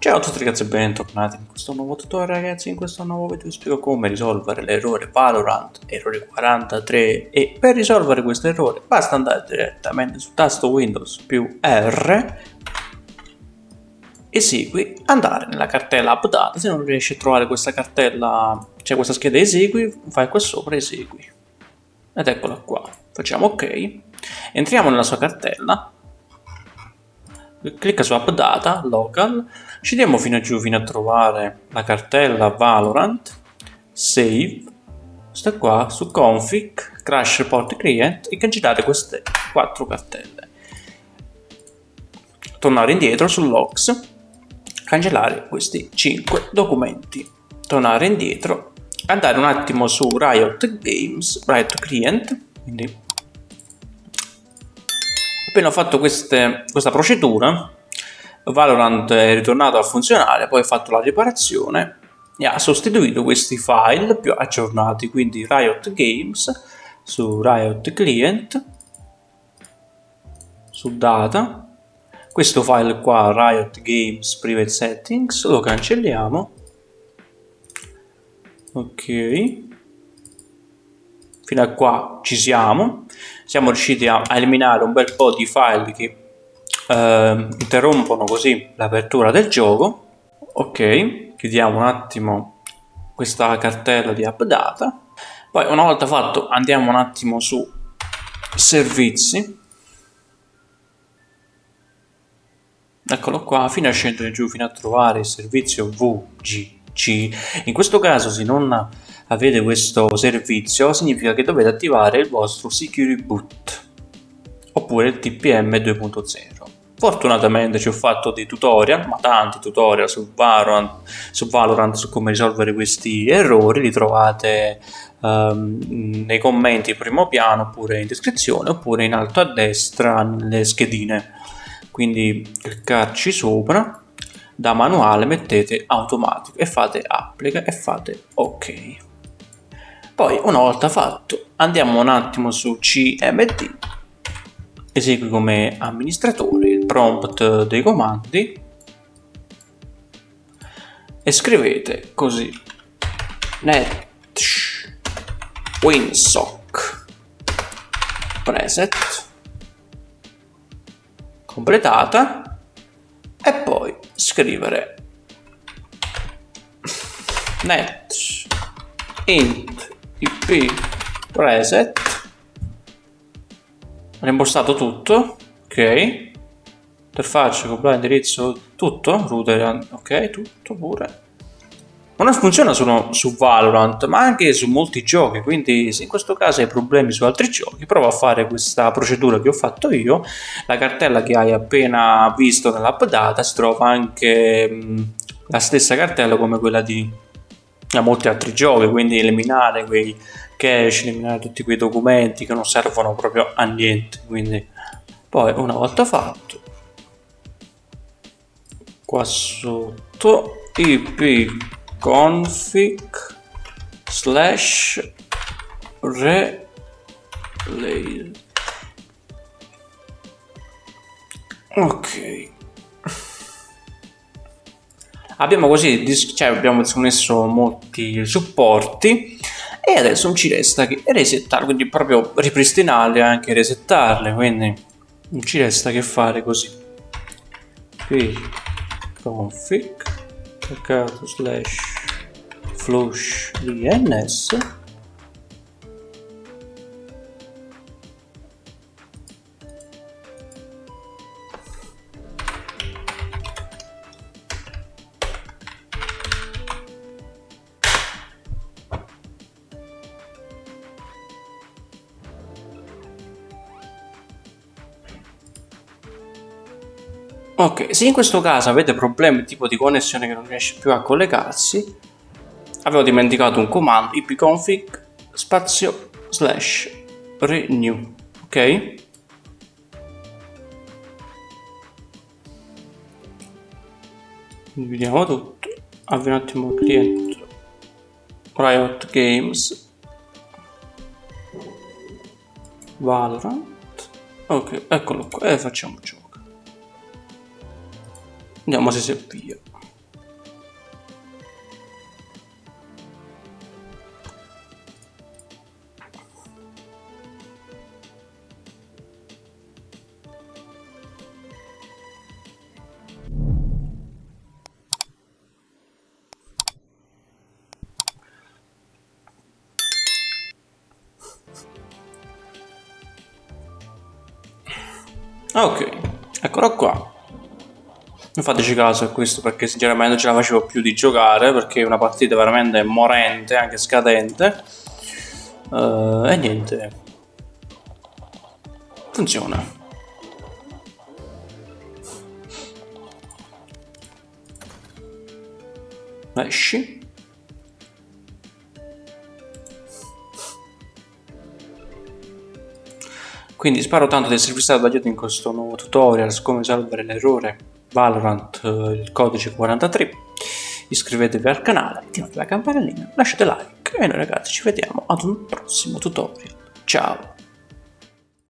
Ciao a tutti ragazzi e bentornati in questo nuovo tutorial ragazzi, in questo nuovo video vi spiego come risolvere l'errore Valorant, errore 43 e per risolvere questo errore basta andare direttamente sul tasto Windows più R esegui, andare nella cartella update, se non riesci a trovare questa cartella, cioè questa scheda esegui, fai qua sopra esegui. Ed eccola qua, facciamo ok, entriamo nella sua cartella clicca su app data local. Scendiamo fino a giù fino a trovare la cartella valorant. Save. Sta qua su config crash report client e cancellare queste quattro cartelle. Tornare indietro su logs. Cancellare questi 5 documenti. Tornare indietro. Andare un attimo su riot games riot client quindi Appena ho fatto queste, questa procedura, Valorant è ritornato a funzionare, poi ho fatto la riparazione e ha sostituito questi file più aggiornati, quindi Riot Games su Riot Client, su Data, questo file qua, Riot Games Private Settings, lo cancelliamo, ok, fino a qua ci siamo. Siamo riusciti a, a eliminare un bel po' di file che eh, interrompono così l'apertura del gioco. Ok chiudiamo un attimo questa cartella di updata. Poi una volta fatto andiamo un attimo su servizi. Eccolo qua fino a scendere giù fino a trovare il servizio VGC in questo caso se non avete questo servizio significa che dovete attivare il vostro Security Boot oppure il TPM 2.0 Fortunatamente ci ho fatto dei tutorial, ma tanti tutorial su Valorant, su, Valorant, su come risolvere questi errori, li trovate um, nei commenti primo piano oppure in descrizione oppure in alto a destra nelle schedine. Quindi cliccarci sopra, da manuale mettete automatico e fate applica e fate ok. Poi una volta fatto andiamo un attimo su cmd, esegui come amministratore il prompt dei comandi. E scrivete così. Net winsock. Preset. Completata. E poi scrivere. Net int ip preset. Rimborsato tutto ok? Interfaccia compilare indirizzo tutto router ok? Tutto pure. Non funziona solo su Valorant ma anche su molti giochi quindi se in questo caso hai problemi su altri giochi prova a fare questa procedura che ho fatto io. La cartella che hai appena visto nell'app data si trova anche mh, la stessa cartella come quella di a molti altri giochi, quindi eliminare quei cache, eliminare tutti quei documenti che non servono proprio a niente. Quindi poi una volta fatto, qua sotto ipconfig slash relay ok abbiamo così cioè abbiamo messo molti supporti e adesso non ci resta che resettare quindi proprio ripristinarle e anche resettarle quindi non ci resta che fare così. Qui config slash flush dns Ok, se in questo caso avete problemi tipo di connessione che non riesce più a collegarsi, avevo dimenticato un comando ipconfig spazio slash renew, ok? Vediamo tutto, avvio un attimo il cliente. Riot Games. Valorant. Ok, eccolo qua. E facciamo gioco Andiamo se si avvia. Ah, ok eccolo qua non fateci caso a questo perché sinceramente non ce la facevo più di giocare perché è una partita veramente morente, anche scadente. Uh, e niente. Funziona. Esci. Quindi spero tanto di esservi stato d'aiuto in questo nuovo tutorial su come risolvere l'errore Valorant eh, il codice 43 iscrivetevi al canale, attivate la campanellina, lasciate like e noi ragazzi ci vediamo ad un prossimo tutorial. Ciao!